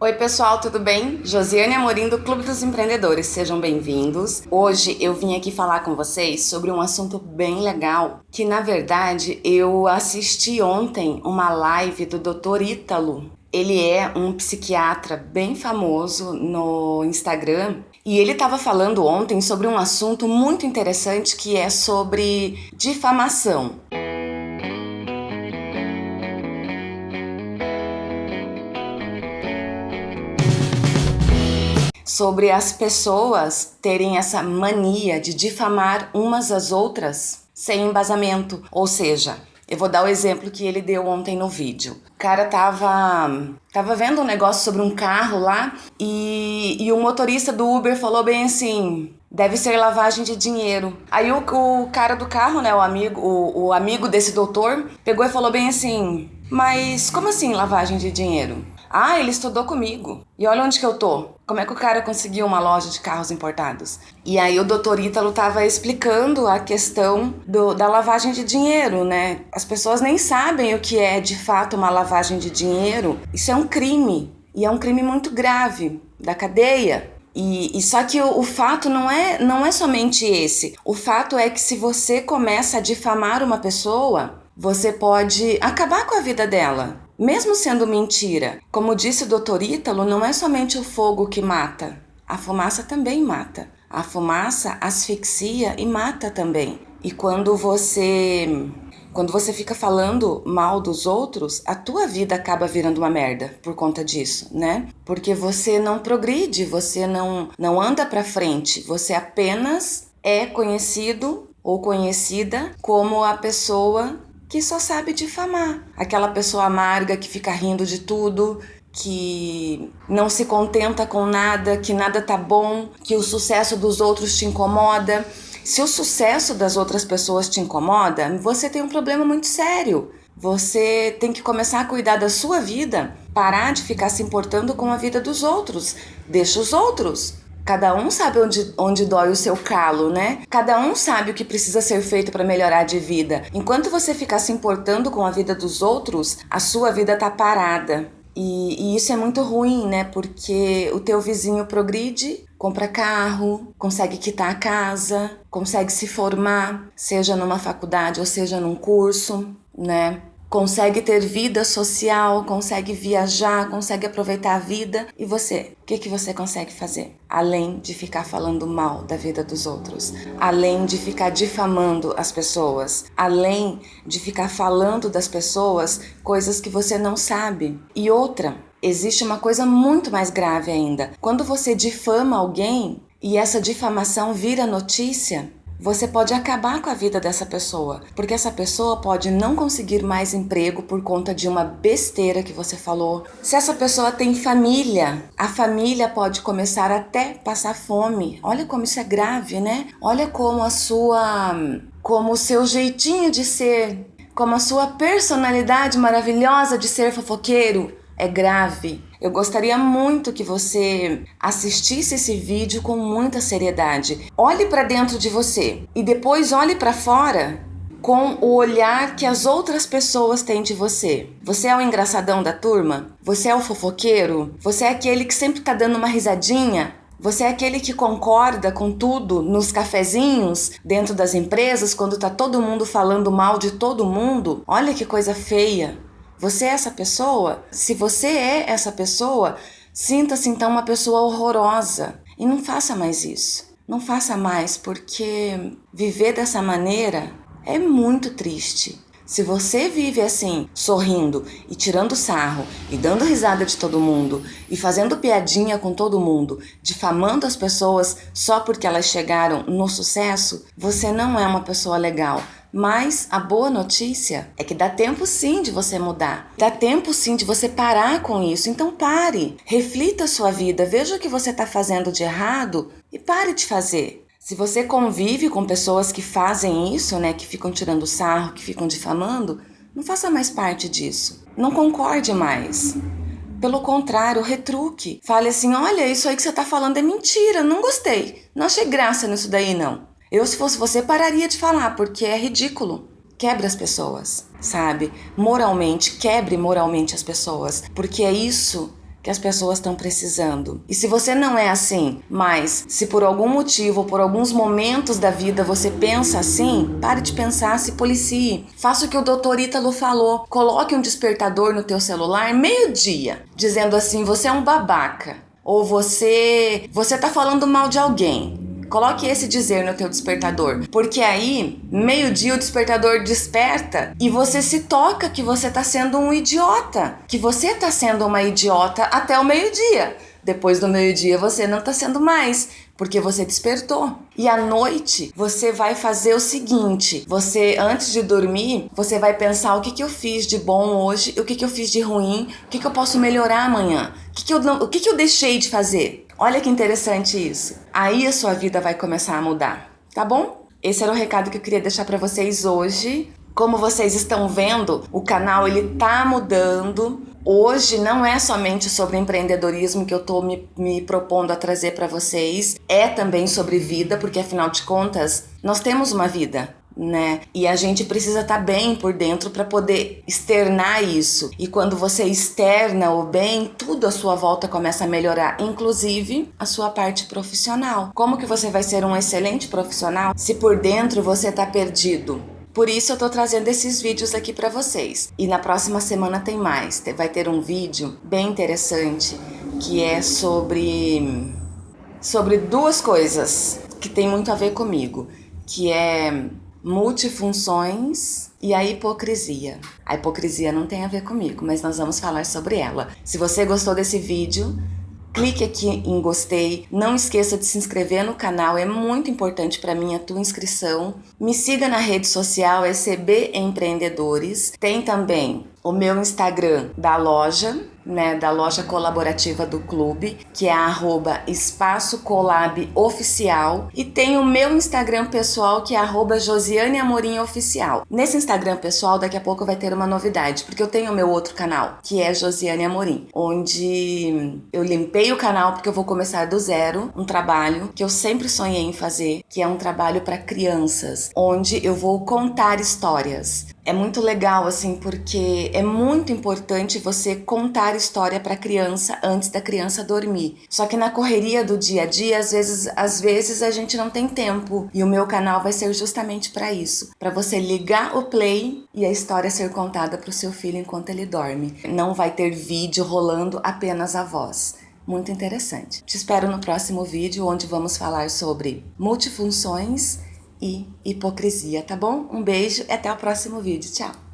Oi pessoal, tudo bem? Josiane Amorim do Clube dos Empreendedores, sejam bem-vindos. Hoje eu vim aqui falar com vocês sobre um assunto bem legal, que na verdade eu assisti ontem uma live do Dr. Ítalo. Ele é um psiquiatra bem famoso no Instagram e ele estava falando ontem sobre um assunto muito interessante que é sobre difamação. Sobre as pessoas terem essa mania de difamar umas às outras sem embasamento. Ou seja, eu vou dar o exemplo que ele deu ontem no vídeo. O cara tava, tava vendo um negócio sobre um carro lá e, e o motorista do Uber falou bem assim: deve ser lavagem de dinheiro. Aí o, o cara do carro, né, o amigo, o, o amigo desse doutor, pegou e falou bem assim: mas como assim lavagem de dinheiro? Ah, ele estudou comigo. E olha onde que eu tô. Como é que o cara conseguiu uma loja de carros importados? E aí o doutor Ítalo tava explicando a questão do, da lavagem de dinheiro, né? As pessoas nem sabem o que é de fato uma lavagem de dinheiro. Isso é um crime. E é um crime muito grave da cadeia. E, e, só que o, o, fato não é, não é somente esse. O fato é que se você começa a difamar uma pessoa, você pode acabar com a vida dela. Mesmo sendo mentira, como disse o doutor Ítalo, não é somente o fogo que mata, a fumaça também mata. A fumaça asfixia e mata também. E quando você quando você fica falando mal dos outros, a tua vida acaba virando uma merda por conta disso, né? Porque você não progride, você não não anda para frente, você apenas é conhecido ou conhecida como a pessoa que só sabe difamar. Aquela pessoa amarga que fica rindo de tudo, que não se contenta com nada, que nada tá bom, que o sucesso dos outros te incomoda. Se o sucesso das outras pessoas te incomoda, você tem um problema muito sério. Você tem que começar a cuidar da sua vida, parar de ficar se importando com a vida dos outros. Deixa os outros. Cada um sabe onde, onde dói o seu calo, né? Cada um sabe o que precisa ser feito para melhorar de vida. Enquanto você ficar se importando com a vida dos outros, a sua vida tá parada. E, e, isso é muito ruim, né? Porque o teu vizinho progride, compra carro, consegue quitar a casa, consegue se formar, seja numa faculdade ou seja num curso, né? Consegue ter vida social, consegue viajar, consegue aproveitar a vida. E você? O que, que você consegue fazer? Além de ficar falando mal da vida dos outros, além de ficar difamando as pessoas, além de ficar falando das pessoas coisas que você não sabe. E outra, existe uma coisa muito mais grave ainda. Quando você difama alguém e essa difamação vira notícia, você pode acabar com a vida dessa pessoa, porque essa pessoa pode não conseguir mais emprego por conta de uma besteira que você falou. Se essa pessoa tem família, a família pode começar até passar fome. Olha como isso é grave, né? Olha como a sua como o seu jeitinho de ser, como a sua personalidade maravilhosa de ser fofoqueiro é grave. Eu gostaria muito que você assistisse esse vídeo com muita seriedade. Olhe para dentro de você e depois olhe para fora com o olhar que as outras pessoas têm de você. Você é o engraçadão da turma? Você é o fofoqueiro? Você é aquele que sempre tá dando uma risadinha? Você é aquele que concorda com tudo nos cafezinhos, dentro das empresas, quando tá todo mundo falando mal de todo mundo? Olha que coisa feia. Você é essa pessoa? Se você é essa pessoa, sinta-se então uma pessoa horrorosa e não faça mais isso. Não faça mais, porque viver dessa maneira é muito triste. Se você vive assim, sorrindo e tirando sarro e dando risada de todo mundo e fazendo piadinha com todo mundo, difamando as pessoas só porque elas chegaram no sucesso, você não é uma pessoa legal. Mas a boa notícia é que dá tempo sim de você mudar. Dá tempo sim de você parar com isso. Então pare, reflita a sua vida, veja o que você está fazendo de errado e pare de fazer. Se você convive com pessoas que fazem isso, né, que ficam tirando sarro, que ficam difamando, não faça mais parte disso. Não concorde mais. Pelo contrário, retruque. Fale assim: olha, isso aí que você está falando é mentira, não gostei. Não achei graça nisso daí, não. Eu, se fosse você, pararia de falar, porque é ridículo. Quebre as pessoas, sabe? Moralmente, quebre moralmente as pessoas, porque é isso que as pessoas estão precisando. E se você não é assim, mas se por algum motivo ou por alguns momentos da vida você pensa assim, pare de pensar, se policie. Faça o que o doutor Ítalo falou. Coloque um despertador no teu celular meio-dia, dizendo assim: você é um babaca. Ou você, você tá falando mal de alguém. Coloque esse dizer no teu despertador, porque aí, meio-dia o despertador desperta e você se toca que você tá sendo um idiota, que você tá sendo uma idiota até o meio-dia. Depois do meio-dia você não tá sendo mais, porque você despertou. E à noite você vai fazer o seguinte: você antes de dormir, você vai pensar o que, que eu fiz de bom hoje, o que, que eu fiz de ruim, o que, que eu posso melhorar amanhã, o que, que, eu, o que, que eu deixei de fazer. Olha que interessante isso. Aí a sua vida vai começar a mudar, tá bom? Esse era o recado que eu queria deixar para vocês hoje. Como vocês estão vendo, o canal ele tá mudando. Hoje não é somente sobre empreendedorismo que eu tô me, me propondo a trazer para vocês, é também sobre vida, porque afinal de contas, nós temos uma vida né? E a gente precisa estar tá bem por dentro para poder externar isso. E quando você externa o bem, tudo à sua volta começa a melhorar, inclusive a sua parte profissional. Como que você vai ser um excelente profissional se por dentro você está perdido? Por isso eu tô trazendo esses vídeos aqui para vocês. E na próxima semana tem mais. Vai ter um vídeo bem interessante que é sobre sobre duas coisas que tem muito a ver comigo, que é multifunções e a hipocrisia. A hipocrisia não tem a ver comigo, mas nós vamos falar sobre ela. Se você gostou desse vídeo, clique aqui em gostei. Não esqueça de se inscrever no canal, é muito importante para mim a tua inscrição. Me siga na rede social ECB Empreendedores. Tem também o meu Instagram da loja, né, da loja colaborativa do clube, que é arroba espaço colab oficial e tem o meu Instagram pessoal que é arroba Josiane Amorim Oficial. Nesse Instagram pessoal daqui a pouco vai ter uma novidade, porque eu tenho o meu outro canal, que é Josiane Amorim, onde eu limpei o canal porque eu vou começar do zero, um trabalho que eu sempre sonhei em fazer, que é um trabalho para crianças, onde eu vou contar histórias é muito legal assim porque é muito importante você contar história para a criança antes da criança dormir. Só que na correria do dia a dia, às vezes, às vezes a gente não tem tempo e o meu canal vai ser justamente para isso, para você ligar o play e a história ser contada para o seu filho enquanto ele dorme. Não vai ter vídeo rolando apenas a voz muito interessante. Te espero no próximo vídeo onde vamos falar sobre multifunções e hipocrisia, tá bom? Um beijo e até o próximo vídeo. Tchau!